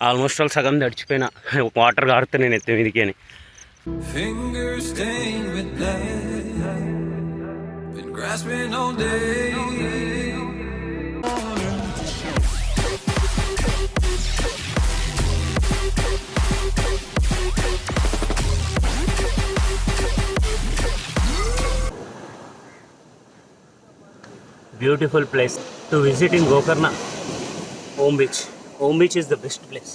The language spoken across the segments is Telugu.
ఆల్మోస్ట్ ఆల్ సగం తడిచిపోయినా వాటర్ కారుతా నేను ఎత్తే మీదికి అని. Beautiful place to visit in Gokarna Om beach Om beach is the best place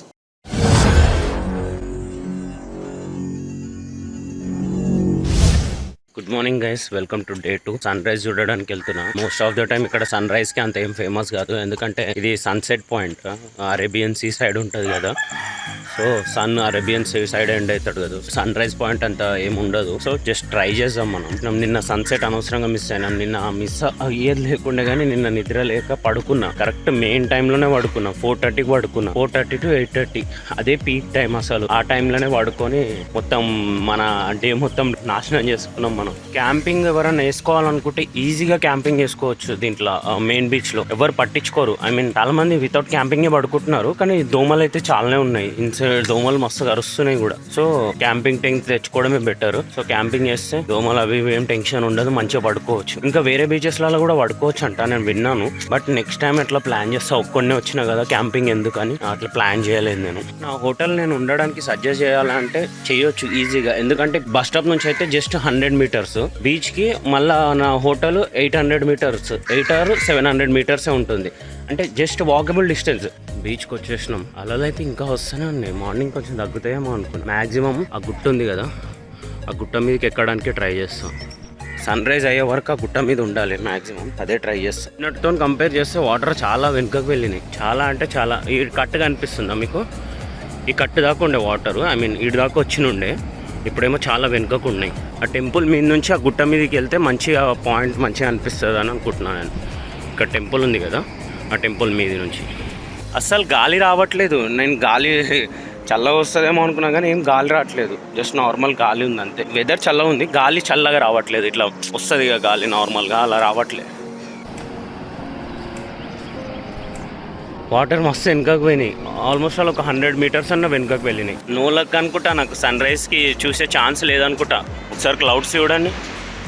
good morning guys welcome to day two sunrise చూడడానికి వెళ్తున్నా. మోస్ట్ ఆఫ్ ద టైం ఇక్కడ సన్ రైజ్కి అంత ఏం ఫేమస్ కాదు. ఎందుకంటే ఇది sunset point Arabian sea side ఉంటుంది కదా. So sun Arabian sea side end అవుతాడు కదా. సన్ రైజ్ పాయింట్ అంత ఏముండదు ఉండదు. సో జస్ట్ ట్రై చేద్దాం మనం. నిన్న సన్సెట్ అనవసరంగా మిస్ అయినాం నిన్న మిస్ అయ్యేది లేకుండా కానీ నిన్న నిద్ర లేక పడుకున్నా. కరెక్ట్ మెయిన్ టైంలోనే పడుకున్నా. ఫోర్ థర్టీకి పడుకున్నా. Four thirty to eight thirty. అదే పీక్ టైం అసలు. ఆ టైంలోనే పడుకొని మొత్తం మన డే మొత్తం నాశనం చేసుకున్నాం మనం. క్యాంపింగ్ ఎవరైనా వేసుకోవాలనుకుంటే ఈజీగా క్యాంపింగ్ చేసుకోవచ్చు దీంట్లో మెయిన్ బీచ్లో. ఎవరు పట్టించుకోరు. ఐ మీన్ చాలా మంది వితౌట్ క్యాంపింగ్ పడుకుంటున్నారు. కానీ దోమలు అయితే చాలానే ఉన్నాయి. ఇన్సైడ్ దోమలు మస్తు కరుస్తున్నాయి కూడా. సో క్యాంపింగ్ టెంక్ తెచ్చుకోవడమే బెటర్ సో క్యాంపింగ్ చేస్తే దోమలు అవి ఏం టెన్షన్ ఉండదు మంచిగా పడుకోవచ్చు. ఇంకా వేరే బీచెస్లలో కూడా పడుకోవచ్చు అంట నేను విన్నాను. బట్ నెక్స్ట్ టైం ఎట్లా ప్లాన్ చేస్తా? ఒక్కడనే వచ్చినా కదా క్యాంపింగ్ ఎందుకని? అట్లా ప్లాన్ చేయలేదు నేను. నా హోటల్ నేను ఉండడానికి సజెస్ట్ చేయాలంటే చేయొచ్చు ఈజీగా ఎందుకంటే బస్ స్టాప్ నుంచి అయితే జస్ట్ హండ్రెడ్ మీటర్స్ బీచ్కి మళ్ళా నా hotel eight hundred metres eight or seven hundred మీటర్సే ఉంటుంది. అంటే జస్ట్ వాకబుల్ డిస్టెన్స్ బీచ్కి వచ్చేసినాం. అలలు అయితే ఇంకా వస్తూనే ఉన్నాయి. మార్నింగ్ కొంచెం తగ్గుతాయేమో అనుకున్నాను మ్యాక్సిమం ఆ గుట్ట ఉంది కదా ఆ గుట్ట మీదకి ఎక్కడానికి ట్రై చేస్తాం. సన్ రైజ్ అయ్యే వరకు ఆ గుట్ట మీద ఉండాలి మాక్సిమం. అదే ట్రై చేస్తాం. నిన్నటితో కంపేర్ చేస్తే వాటర్ చాలా వెనుకకు వెళ్ళినాయి. చాలా అంటే చాలా. ఈ కట్టు కనిపిస్తుందా మీకు? ఈ కట్టు దాకా ఉండే వాటర్. ఐ మీన్ ఇటు దాకా వచ్చినుండే ఇప్పుడేమో చాలా వెనుకకు ఉన్నాయి. ఆ టెంపుల్ మీద నుంచి ఆ గుట్ట మీదకి వెళ్తే మంచిగా పాయింట్ మంచిగా అనిపిస్తుంది అని అనుకుంటున్నాను నేను. ఇక్కడ టెంపుల్ ఉంది కదా ఆ టెంపుల్ మీద నుంచి. అస్సలు గాలి రావట్లేదు. నేను గాలి చల్లగా వస్తుందేమో అనుకున్నా కానీ ఏం గాలి రావట్లేదు. జస్ట్ నార్మల్ గాలి ఉంది అంతే. వెదర్ చల్లగా ఉంది. గాలి చల్లగా రావట్లేదు. ఇట్లా వస్తుంది ఇక గాలి నార్మల్గా అలా రావట్లేదు. వాటర్ మస్తు వెనుకకు పోయినాయి. ఆల్మోస్ట్ అలా ఒక హండ్రెడ్ మీటర్స్ అన్న వెనుకకు వెళ్ళినాయి. నో లక్ అనుకుంటా నాకు సన్ రైజ్కి చూసే ఛాన్స్ లేదనుకుంటా. ఒకసారి క్లౌడ్స్ చూడండి.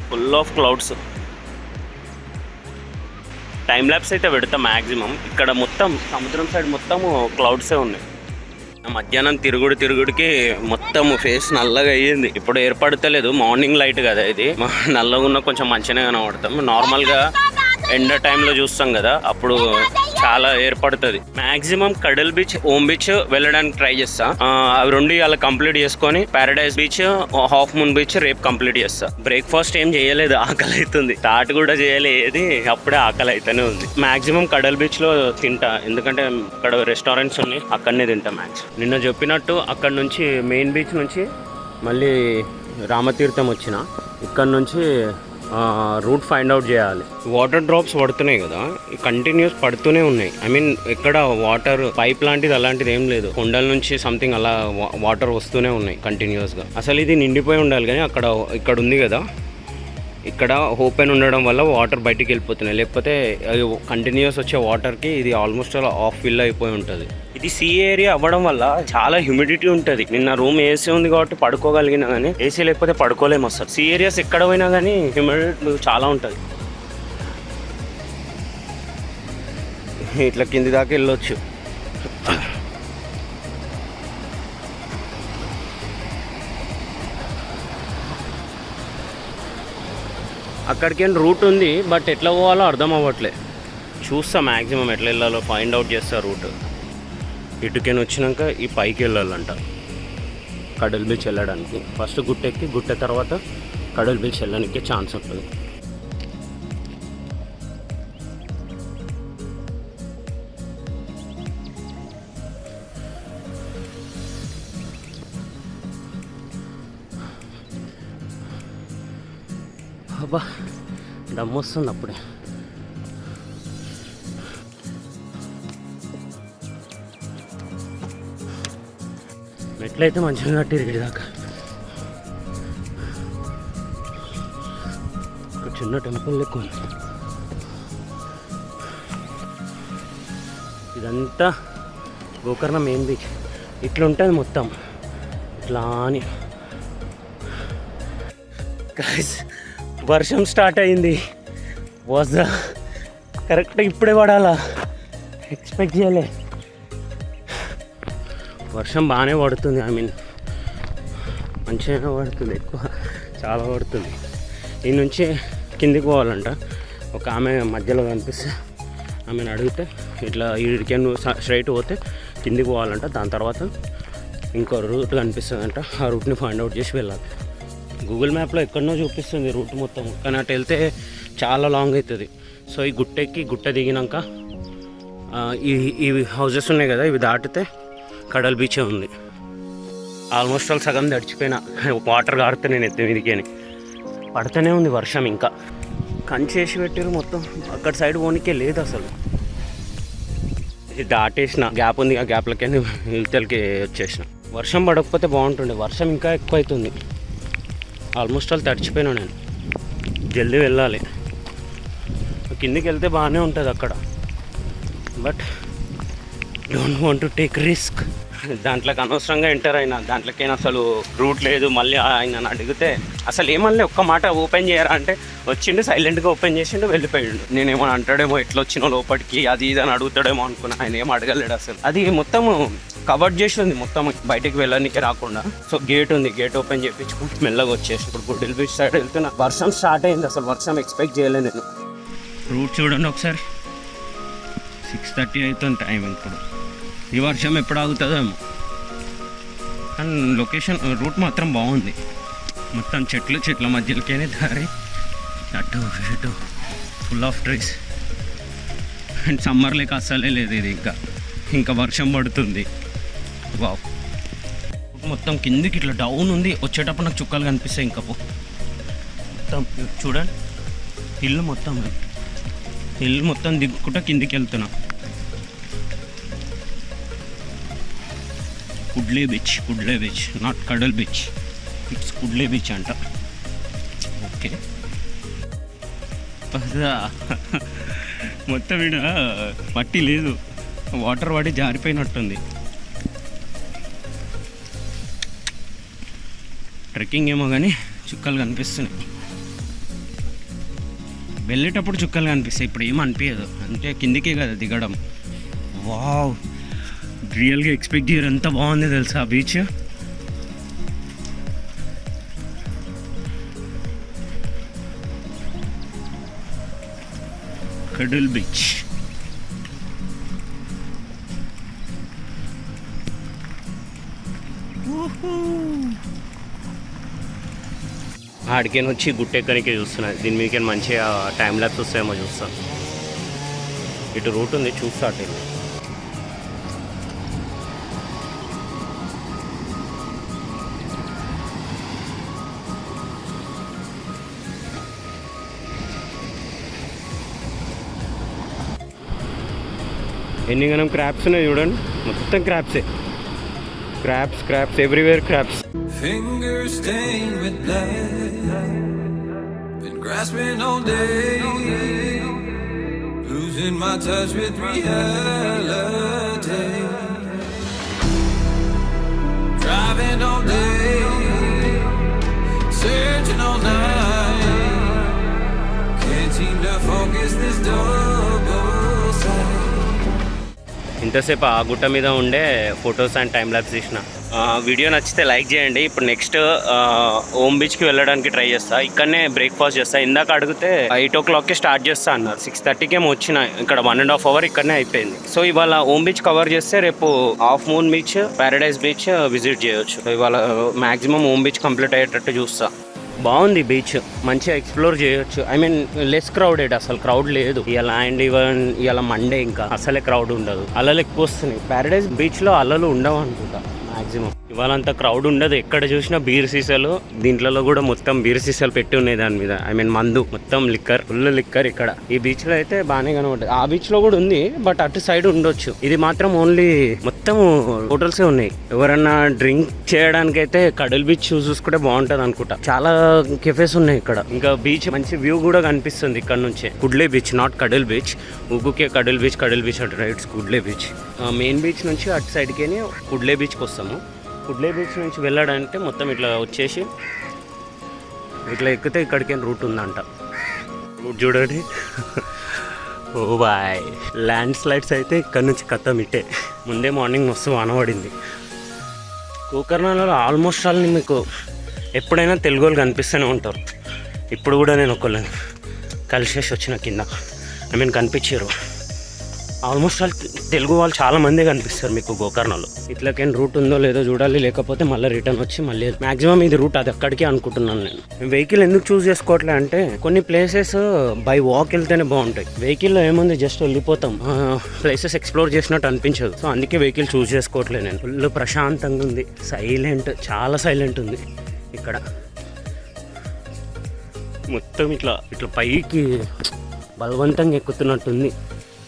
Full of clouds. Time lapse అయితే పెడతాం మ్యాక్సిమం ఇక్కడ మొత్తం సముద్రం సైడ్ మొత్తం క్లౌడ్సే ఉన్నాయి. మధ్యాహ్నం తిరుగుడు తిరుగుడికి మొత్తం ఫేస్ నల్లగా అయ్యింది. ఇప్పుడు ఏర్పడతలేదు. మార్నింగ్ లైట్ కదా ఇది. నల్లగా ఉన్న కొంచెం మంచిగానే కనబడతాం. నార్మల్గా ఎండ టైంలో చూస్తాం కదా. అప్పుడు చాలా ఏర్పడుతుంది. Maximum Kadal beach Om beach వెళ్ళడానికి ట్రై చేస్తా. అవి రెండు అలా కంప్లీట్ చేసుకొని Paradise beach half moon beach రేపు కంప్లీట్ చేస్తా. బ్రేక్ఫాస్ట్ ఏం చేయలేదు ఆకలి అవుతుంది స్టార్ట్ కూడా చేయలేదు అప్పుడే ఆకలి అయితేనే ఉంది. మాక్సిమం కడల్ బీచ్లో తింటా. ఎందుకంటే అక్కడ రెస్టారెంట్స్ ఉన్నాయి అక్కడనే తింటా మ్యాక్స్ నిన్న చెప్పినట్టు అక్కడ నుంచి మెయిన్ బీచ్ నుంచి మళ్ళీ రామతీర్థం వచ్చిన. ఇక్కడ నుంచి రూట్ ఫైండ్ అవుట్ చేయాలి. వాటర్ డ్రాప్స్ పడుతున్నాయి కదా కంటిన్యూస్ పడుతూనే ఉన్నాయి. ఐ మీన్ ఎక్కడ వాటర్ పైప్ లాంటిది అలాంటిది ఏం లేదు. కొండల నుంచి సంథింగ్ అలా వాటర్ వస్తూనే ఉన్నాయి కంటిన్యూస్గా అసలు ఇది నిండిపోయి ఉండాలి కానీ అక్కడ ఇక్కడ ఉంది కదా ఇక్కడ ఓపెన్ ఉండడం వల్ల వాటర్ బయటికి వెళ్ళిపోతున్నాయి. లేకపోతే కంటిన్యూస్ వచ్చే వాటర్కి ఇది ఆల్మోస్ట్ అలా ఆఫ్ ఫిల్ అయిపోయి ఉంటుంది. ఇది సీ ఏరియా అవ్వడం వల్ల చాలా హ్యూమిడిటీ ఉంటుంది. నిన్న రూమ్ ఏసీ ఉంది కాబట్టి పడుకోగలిగినా కానీ ఏసీ లేకపోతే పడుకోలేము అసలు. సీ ఏరియాస్ ఎక్కడ పోయినా కానీ హ్యూమిడిటీ చాలా ఉంటుంది. ఇట్లా కింది దాకా వెళ్ళొచ్చు. అక్కడికి రూట్ ఉంది బట్ ఎట్లా పోవాలో అర్థం అవ్వట్లే. చూస్తా మ్యాక్సిమం ఎట్లా వెళ్ళాలో ఫైండ్ అవుట్ చేస్తా రూట్. ఇటుకెన్ వచ్చినాక ఈ పైకి వెళ్ళాలంట. కడల్ బీచ్ వెళ్ళడానికి. ఫస్ట్ గుట్టెక్కి గుట్ట తర్వాత కడల్ బీచ్ వెళ్ళడానికి ఛాన్స్ ఉంటుంది. దమ్ము వస్తుంది అప్పుడే మెట్లయితే మంచిగా కట్టిరు దాకా. ఒక చిన్న టెంపుల్ లెక్క ఉంది. ఇదంతా గోకర్ణ మెయిన్ బీచ్. ఇట్లా ఉంటుంది మొత్తం. ఇట్లా అని Guys, వర్షం స్టార్ట్ అయింది. వాజ్ కరెక్ట్ ఇప్పుడే పడాలా? ఎక్స్పెక్ట్ చేయలే. వర్షం బాగానే పడుతుంది ఐ మీన్ మంచిగానే పడుతుంది ఎక్కువ చాలా పడుతుంది. ఈ నుంచి కిందికి పోవాలంట. ఒక ఆమె మధ్యలో కనిపిస్తే ఆమెను అడిగితే ఇట్లా ఇడికే నువ్వు స్ట్రైట్ పోతే కిందికి పోవాలంట. దాని తర్వాత ఇంకో రూట్ కనిపిస్తుందంట. ఆ రూట్ని ఫైండ్ అవుట్ చేసి వెళ్ళాలి. గూగుల్ మ్యాప్లో ఎక్కడనో చూపిస్తుంది రూట్ మొత్తం. కానీ అటు వెళ్తే చాలా లాంగ్ అవుతుంది. సో ఈ గుట్టెక్కి గుట్ట దిగినాక ఆ, ఈ ఇవి హౌజెస్ ఉన్నాయి కదా ఇవి దాటితే కడల్ బీచే ఉంది. ఆల్మోస్ట్ ఆల్ సగం తడిచిపోయినా. వాటర్ కారుతా నేను ఎత్తి మీదికి అని పడుతూనే ఉంది వర్షం ఇంకా. కంచేసి పెట్టారు మొత్తం. అక్కడ సైడ్ పోనీకే లేదు అసలు. ఇది దాటేసిన. గ్యాప్ ఉంది ఆ గ్యాప్లకే ఇవతలకి వచ్చేసిన. వర్షం పడకపోతే బాగుంటుండే. వర్షం ఇంకా ఎక్కువ అవుతుంది ఆల్మోస్ట్ ఆల్ తడిచిపోయినా నేను. జల్దీ వెళ్ళాలి. కిందికి వెళ్తే బాగానే ఉంటుంది అక్కడ. But don't want to take risk. దాంట్లోకి అనవసరంగా ఎంటర్ అయినా దాంట్లోకి అసలు రూట్ లేదు. మళ్ళీ ఆయన అడిగితే అసలు ఏమన్నా ఒక్క మాట ఓపెన్ చేయరా? అంటే వచ్చిండు సైలెంట్గా ఓపెన్ చేసిండు వెళ్ళిపోయిండు. నేనేమో అంటాడేమో ఎట్లా వచ్చినో లోపలికి అది ఇది అని అడుగుతాడేమో అనుకున్నా. ఆయన ఏం అడగలేడు అసలు. అది మొత్తం కవర్ చేసి ఉంది. మొత్తం బయటికి వెళ్ళడానికి రాకుండా. సో గేట్ ఉంది. గేట్ ఓపెన్ చేయించుకుంటూ మెల్లగా వచ్చేసి ఇప్పుడు గుడ్డిల్ బీచ్ సైడ్ వెళ్తున్నా. వర్షం స్టార్ట్ అయింది. అసలు వర్షం ఎక్స్పెక్ట్ చేయలేదు నేను. రూట్ చూడండి ఒకసారి. సిక్స్ థర్టీ అవుతుంది టైం ఇప్పుడు ఈ వర్షం ఎప్పుడు ఆగుతుందేమో అండ్ లొకేషన్ రూట్ మాత్రం బాగుంది. మొత్తం చెట్లు చెట్ల మధ్యలోకేనే దారి. అటు ఇటు full of trees and summer లేక అస్సలే లేదు ఇది ఇంకా. ఇంకా వర్షం పడుతుంది. వావ్. మొత్తం కిందికి ఇట్లా డౌన్ ఉంది. వచ్చేటప్పుడు నాకు చుక్కలు కనిపిస్తాయి ఇంకా పో. మొత్తం చూడండి. ఇల్లు మొత్తం. ఇల్లు మొత్తం దిగుకుంటా కిందికి వెళ్తున్నా. Kudle beach Kudle beach not Kadal beach it's Kudle beach అంట. ఓకే మొత్తం ఇక్కడ మట్టి లేదు. వాటర్ పడి జారిపోయినట్టుంది. ట్రెక్కింగ్ ఏమో కానీ చుక్కలు కనిపిస్తున్నాయి. వెళ్ళేటప్పుడు చుక్కలు కనిపిస్తాయి. ఇప్పుడు ఏం అనిపించదు అంటే కిందికే కదా దిగడం. వావ్ రియల్గా ఎక్స్పెక్ట్ చేయరు ఎంత బాగుంది తెలుసా ఆ బీచ్ కడల్ బీచ్ ఆడికేని వచ్చి గుట్టెక్కనికి చూస్తున్నా దీని మీదకి మంచిగా టైం ల్యాప్స్ వస్తాయేమో చూస్తాను ఇటు రూట్ ఉంది చూస్తా అటు ఎన్ని గనం క్రాప్స్ ఉన్నాయి చూడండి మొత్తం క్రాప్సే crops crops everywhere crops Fingers stained with blood. Been grasping all day. Losing my touch with reality. ఇంతసేపు ఆ గుట్ట మీద ఉండే ఫొటోస్ అండ్ టైం ల్యాబ్స్ తీసిన. వీడియో నచ్చితే లైక్ చేయండి. ఇప్పుడు నెక్స్ట్ హోమ్ బీచ్కి వెళ్ళడానికి ట్రై చేస్తా. ఇక్కడనే బ్రేక్ఫాస్ట్ చేస్తా. ఇందాక అడిగితే ఎయిట్ ఓ క్లాక్కి స్టార్ట్ చేస్తా అన్నారు. సిక్స్ థర్టీకి ఏమో వచ్చిన. ఇక్కడ వన్ అండ్ హాఫ్ అవర్ ఇక్కడనే అయిపోయింది. సో ఇవాళ హోమ్ బీచ్ కవర్ చేస్తే రేపు half moon beach Paradise beach visit చేయొచ్చు. ఇవాళ మాక్సిమం హోమ్ బీచ్ కంప్లీట్ అయ్యేటట్టు చూస్తా. బాగుంది బీచ్. మంచిగా ఎక్స్ప్లోర్ చేయొచ్చు. ఐ మీన్ లెస్ క్రౌడెడ్ అసలు క్రౌడ్ లేదు. ఇలా అండ్ ఈవెన్ ఇలా మండే ఇంకా అసలే క్రౌడ్ ఉండదు. అలలు ఎక్కువ వస్తున్నాయి. ప్యారడైజ్ బీచ్లో అలలు ఉండవు అనుకుంటా మాక్సిమం. ఇవాళ అంత క్రౌడ్ ఉండదు. ఎక్కడ చూసినా బీర్ సీసాలు దీంట్లో కూడా మొత్తం బీర్ సీసాలు పెట్టి ఉన్నాయి దాని మీద. ఐ మీన్ మందు మొత్తం లిక్కర్ ఫుల్ లిక్కర్ ఇక్కడ. ఈ బీచ్లో అయితే బాగానే కనబడుతుంది ఆ బీచ్లో కూడా ఉంది బట్ అటు సైడ్ ఉండొచ్చు. ఇది మాత్రం ఓన్లీ మొత్తం హోటల్స్ ఉన్నాయి. ఎవరన్నా డ్రింక్ చేయడానికి అయితే కడల్ బీచ్ చూసుకుంటే బాగుంటది అనుకుంటా. చాలా కెఫేస్ ఉన్నాయి ఇక్కడ. ఇంకా బీచ్ మంచి వ్యూ కూడా కనిపిస్తుంది ఇక్కడ నుంచే. Kudle beach not Kadal beach ఉగుకే Kadal beach Kadal beach అంటే రైట్స్ కుడ్లే బీచ్ మెయిన్ బీచ్ నుంచి అటు సైడ్కి కుడ్లే బీచ్కి వస్తాము. కుడ్లే బీచ్ నుంచి వెళ్ళాడంటే మొత్తం ఇట్లా వచ్చేసి ఇట్లా ఎక్కితే ఇక్కడికి రూట్ ఉందంట. రూట్ చూడండి. ఓ బాయ్. ల్యాండ్ స్లైడ్స్ అయితే ఇక్కడ నుంచి కథం ఇట్టే ముందే మార్నింగ్ మస్తు వాన పడింది. గోకర్ణాలలో ఆల్మోస్ట్ ఆల్ మీకు ఎప్పుడైనా తెలుగు వాళ్ళు కనిపిస్తూనే ఉంటారు. ఇప్పుడు కూడా నేను ఒకళ్ళని కలిసేసి వచ్చిన కింద. ఐ మీన్ కనిపించారు. ఆల్మోస్ట్ ఆల్ తెలుగు వాళ్ళు చాలా మంది కనిపిస్తారు మీకు గోకర్ణలో. ఇట్లకేం రూట్ ఉందో లేదో చూడాలి లేకపోతే మళ్ళీ రిటర్న్ వచ్చి మళ్ళీ మాక్సిమం ఇది రూట్ అది అక్కడికి అనుకుంటున్నాను నేను. వెహికల్ ఎందుకు చూస్ చేసుకోవట్లే అంటే కొన్ని ప్లేసెస్ బై వాక్ వెళ్తేనే బాగుంటాయి. వెహికల్లో ఏముంది జస్ట్ వెళ్ళిపోతాం. ప్లేసెస్ ఎక్స్ప్లోర్ చేసినట్టు అనిపించదు. సో అందుకే వెహికల్ చూస్ చేసుకోవట్లే నేను. ఫుల్ ప్రశాంతంగా ఉంది. సైలెంట్ చాలా సైలెంట్ ఉంది. ఇక్కడ మొత్తం ఇట్లా ఇట్లా పైకి బలవంతంగా ఎక్కుతున్నట్టుంది.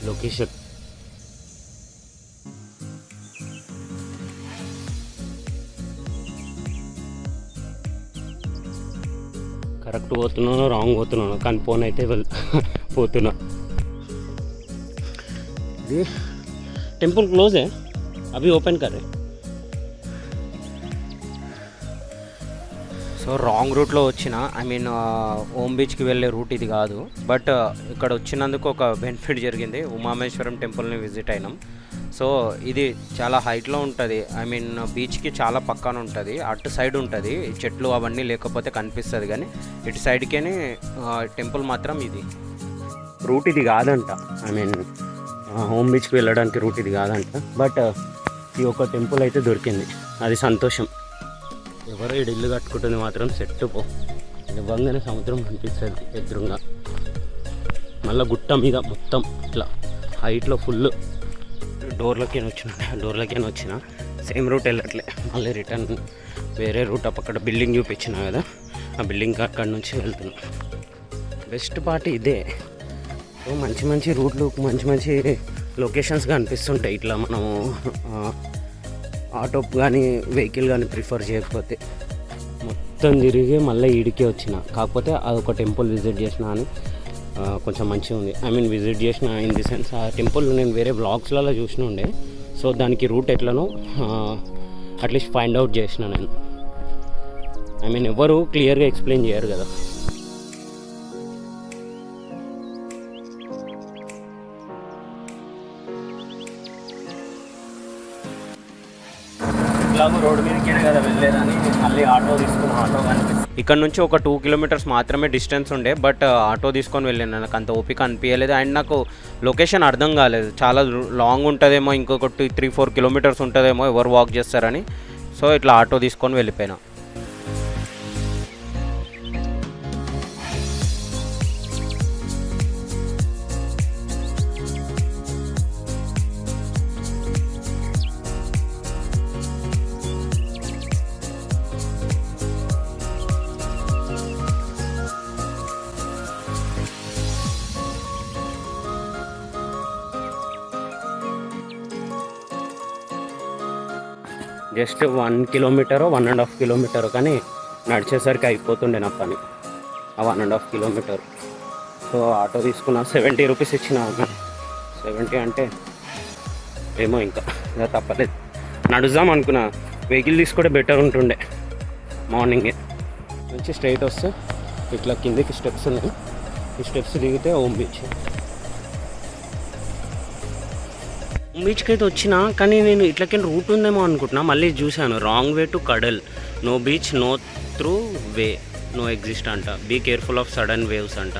లొకేషన్ కరెక్ట్ పోతున్నాను రాంగ్ పోతున్నాను కానీ ఫోన్ అయితే పోతున్నా. ఇది టెంపుల్ క్లోజే అవి ఓపెన్ కరే సో రాంగ్ రూట్లో వచ్చిన ఐ మీన్ ఓమ్ బీచ్కి వెళ్ళే రూట్ ఇది కాదు. బట్ ఇక్కడ వచ్చినందుకు ఒక బెనిఫిట్ జరిగింది. ఉమామేశ్వరం టెంపుల్ని విజిట్ అయినాం. సో ఇది చాలా హైట్లో ఉంటుంది. ఐ మీన్ బీచ్కి చాలా పక్కన ఉంటుంది. అటు సైడ్ ఉంటుంది. చెట్లు అవన్నీ లేకపోతే కనిపిస్తుంది కానీ ఇటు సైడ్కే టెంపుల్ మాత్రం ఇది. రూట్ ఇది కాదంట. ఐ మీన్ హోమ్ బీచ్కి వెళ్ళడానికి రూట్ ఇది కాదంట. బట్ ఈ ఒక టెంపుల్ అయితే దొరికింది. అది సంతోషం. ఎవరో ఈడు ఇల్లు కట్టుకుంటుంది మాత్రం సెట్ పో. ఇవ్వంగానే సముద్రం కనిపిస్తుంది ఎదురుగా. మళ్ళీ గుట్ట మీద మొత్తం ఇట్లా హైట్లో ఫుల్ డోర్లకి వచ్చిన డోర్లకి వచ్చిన సేమ్ రూట్ వెళ్ళట్లే. మళ్ళీ రిటర్న్ వేరే రూట్ అక్కడ బిల్డింగ్ చూపించిన కదా ఆ బిల్డింగ్ అక్కడ నుంచి వెళ్తున్నా. బెస్ట్ పార్ట్ ఇదే. మంచి మంచి రూట్లు మంచి మంచి లొకేషన్స్ కనిపిస్తుంటాయి ఇట్లా మనము ఆటో కానీ వెహికల్ కానీ ప్రిఫర్ చేయకపోతే. మొత్తం తిరిగి మళ్ళీ ఈడికే వచ్చిన. కాకపోతే అదొక టెంపుల్ విజిట్ చేసిన అని కొంచెం మంచిగా ఉంది ఐ మీన్ విజిట్ చేసిన ఇన్ ది సెన్స్ ఆ టెంపుల్ నేను వేరే బ్లాగ్స్లలో చూసిన ఉండే. సో దానికి రూట్ ఎట్లనో అట్లీస్ట్ ఫైండ్ అవుట్ చేసిన నేను. ఐ మీన్ ఎవరు క్లియర్గా ఎక్స్ప్లెయిన్ చేయరు కదా. తీసుకుని ఆటో కనిపిస్తుంది ఇక్కడ నుంచి ఒక టూ కిలోమీటర్స్ మాత్రమే డిస్టెన్స్ ఉండే బట్ ఆటో తీసుకొని వెళ్ళాను నాకు అంత ఓపిక అనిపించలేదు అండ్ నాకు లొకేషన్ అర్థం కాలేదు. చాలా లాంగ్ ఉంటుందేమో ఇంకొకటి త్రీ ఫోర్ కిలోమీటర్స్ ఉంటుందేమో ఎవరు వాక్ చేస్తారని. సో ఇట్లా ఆటో తీసుకొని వెళ్ళిపోయినా. Just one kilometre one and half kilometre కానీ నడిచేసరికి అయిపోతుండే నా పని. ఆ one and half kilometre. So auto తీసుకున్న సెవెంటీ రూపీస్ ఇచ్చిన సెవెంటీ అంటే ఏమో ఇంకా ఇంకా తప్పలేదు. నడుద్దాం అనుకున్నా. వెహికల్ తీసుకుంటే బెటర్ ఉంటుండే మార్నింగే. నుంచి స్ట్రైట్ వస్తే ఇట్లా కిందకి స్టెప్స్ ఉన్నాయి. ఈ స్టెప్స్ దిగితే ఓం బీచ్. బీచ్కి అయితే వచ్చినా కానీ నేను ఇట్లకి రూట్ ఉందేమో అనుకుంటున్నా. మళ్ళీ చూశాను. Wrong way to Kudle. No beach no through way. No exist అంట. Be careful of sudden waves అంట.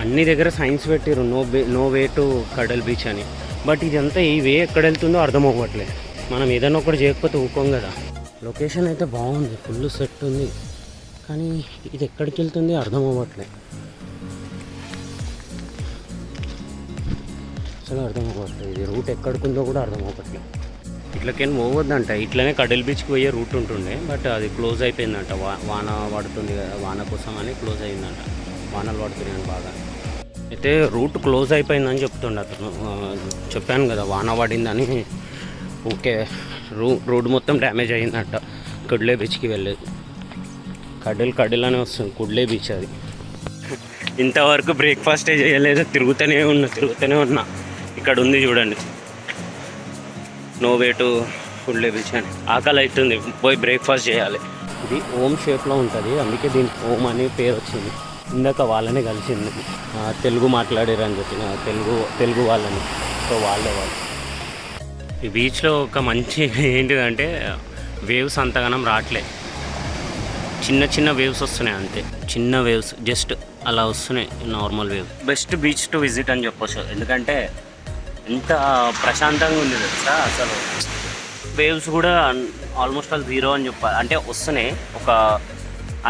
అన్ని దగ్గర సైన్స్ పెట్టారు no bay no way to Kudle beach అని. బట్ ఇదంతా ఈ వే ఎక్కడ వెళ్తుందో అర్థం అవ్వట్లేదు. మనం ఏదైనా ఒకటి చేయకపోతే ఊకోం కదా. లొకేషన్ అయితే బాగుంది. ఫుల్ సెట్ ఉంది. కానీ ఇది ఎక్కడికి వెళ్తుంది అర్థం అవ్వట్లేదు. అసలు అర్థం అవ్వట్లేదు ఇది రూట్ ఎక్కడికి ఉందో కూడా అర్థం అవ్వట్లేదు. ఇట్లకేం పోవద్దంట. ఇట్లనే కడల్ బీచ్కి పోయే రూట్ ఉంటుండే బట్ అది క్లోజ్ అయిపోయిందంట. వాన పడుతుంది కదా వాన కోసం అని క్లోజ్ అయిందంట. వానలు పడుతున్నాయని బాగా. అయితే రూట్ క్లోజ్ అయిపోయిందని చెప్తుండే అతను చెప్పాను కదా వాన పడిందని. ఓకే రూ రోడ్ మొత్తం డ్యామేజ్ అయిందంట. కడ్లే బీచ్కి వెళ్ళేది. కడలు కడలు అని వస్తుంది కుడ్లే బీచ్ అది. ఇంతవరకు బ్రేక్ఫాస్టే చేయలేదు తిరుగుతూనే ఉన్నా తిరుగుతూనే ఉన్నా. ఇక్కడ ఉంది చూడండి. No way to Kudle beach అని ఆకలి అవుతుంది పోయి బ్రేక్ఫాస్ట్ చేయాలి. ఇది ఓం షేప్లో ఉంటుంది. అందుకే దీనికి ఓం అనే పేరు వచ్చింది. ఇందాక వాళ్ళనే కలిసింది. తెలుగు మాట్లాడారు అని చెప్పిన తెలుగు తెలుగు వాళ్ళని. సో వాళ్ళే వాళ్ళు. ఈ బీచ్లో ఒక మంచి ఏంటిదంటే వేవ్స్ అంతగానం రావట్లే చిన్న చిన్న వేవ్స్ వస్తున్నాయి అంతే. చిన్న వేవ్స్ జస్ట్ అలా వస్తున్నాయి normal wave best beach to visit అని చెప్పొచ్చు. ఎందుకంటే ఎంత ప్రశాంతంగా ఉంది తెలుసా? అసలు వేవ్స్ కూడా ఆల్మోస్ట్ ఆల్ జీరో అని చెప్పాలి అంటే వస్తున్నాయి. ఒక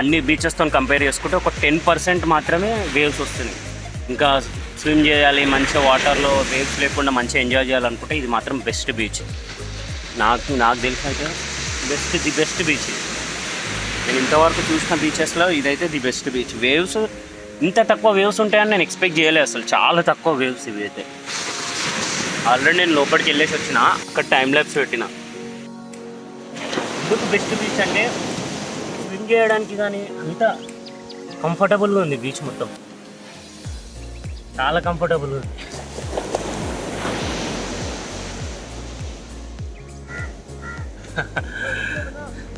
అన్ని బీచెస్తో కంపేర్ చేసుకుంటే ఒక టెన్ పర్సెంట్ మాత్రమే వేవ్స్ వస్తున్నాయి. ఇంకా స్విమ్ చేయాలి మంచిగా వాటర్లో వేవ్స్ లేకుండా మంచిగా ఎంజాయ్ చేయాలనుకుంటే ఇది మాత్రం బెస్ట్ బీచ్ నాకు నాకు తెలిసి అయితే బెస్ట్ ది బెస్ట్ బీచ్ నేను ఇంతవరకు చూసిన బీచెస్లో ఇదైతే ది బెస్ట్ బీచ్ వేవ్స్ ఇంత తక్కువ వేవ్స్ ఉంటాయని నేను ఎక్స్పెక్ట్ చేయలేదు అసలు. చాలా తక్కువ వేవ్స్ ఇవి అయితే ఆల్రెడీ నేను లోపలికి వెళ్ళేసి వచ్చిన అక్కడ టైం ల్యాబ్స్ పెట్టిన. ఎందుకు బెస్ట్ బీచ్ అంటే స్విమ్ చేయడానికి కానీ అంత కంఫర్టబుల్గా ఉంది బీచ్ మొత్తం. చాలా కంఫర్టబుల్గా ఉంది.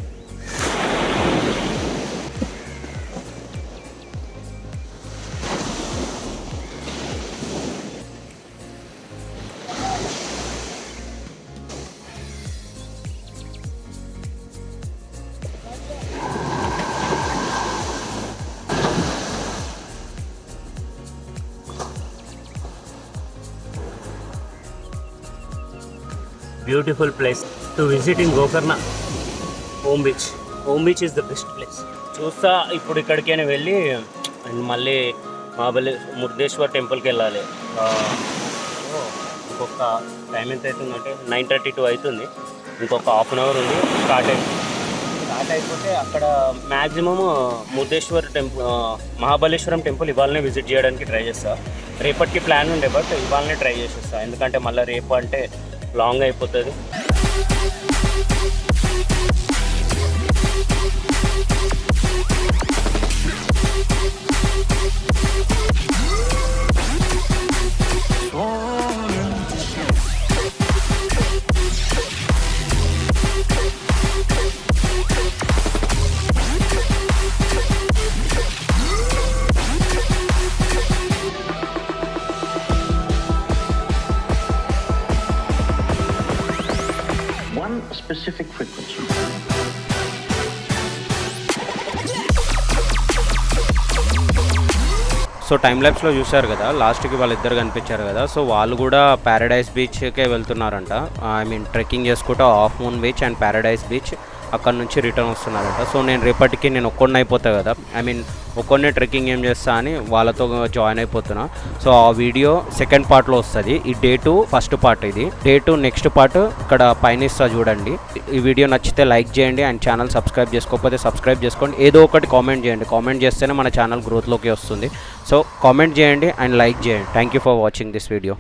Beautiful place to visit in Gokarna home beach home beach is the best place చూస్తా ఇప్పుడు ఇక్కడికైనా వెళ్ళి అండ్ మళ్ళీ మహాబలి మురుదేశ్వర్ టెంపుల్కి వెళ్ళాలి. ఇంకొక టైం ఎంత అవుతుందంటే నైన్ థర్టీ టూ అవుతుంది ఇంకొక హాఫ్ అన్ అవర్ ఉంది స్టార్ట్ అయింది స్టార్ట్ అయిపోతే అక్కడ maximum Murdeshwar temple Mahabaleshwaram temple ఇవాళనే విజిట్ చేయడానికి ట్రై చేస్తా. రేపటికి ప్లాన్ ఉండే బట్ ఇవాళనే ట్రై చేసేస్తా. ఎందుకంటే మళ్ళీ రేపు అంటే లాంగ్ అయిపోతుంది. సో టైం ల్యాబ్స్లో చూశారు కదా లాస్ట్కి వాళ్ళిద్దరు కనిపించారు కదా సో వాళ్ళు కూడా ప్యారడైజ్ బీచ్కే వెళ్తున్నారంట. ఐ మీన్ ట్రెక్కింగ్ చేసుకుంటూ half moon beach and paradise beach అక్కడ నుంచి రిటర్న్ వస్తున్నారంట. సో నేను రేపటికి నేను ఒక్కొన్న అయిపోతా కదా. ఐ మీన్ ఒక్కొన్నే ట్రెక్కింగ్ ఏం చేస్తా అని వాళ్ళతో జాయిన్ అయిపోతున్నా. సో ఆ వీడియో సెకండ్ పార్ట్లో వస్తుంది. ఈ డే టూ ఫస్ట్ పార్ట్ ఇది. డే టూ నెక్స్ట్ పార్ట్ ఇక్కడ పైన ఇస్తా చూడండి. ఈ వీడియో నచ్చితే లైక్ చేయండి అండ్ ఛానల్ సబ్స్క్రైబ్ చేసుకోకపోతే సబ్స్క్రైబ్ చేసుకోండి. ఏదో ఒకటి కామెంట్ చేయండి. కామెంట్ చేస్తేనే మన ఛానల్ గ్రోత్లోకి వస్తుంది. సో కామెంట్ చేయండి అండ్ లైక్ చేయండి. Thank you for watching this video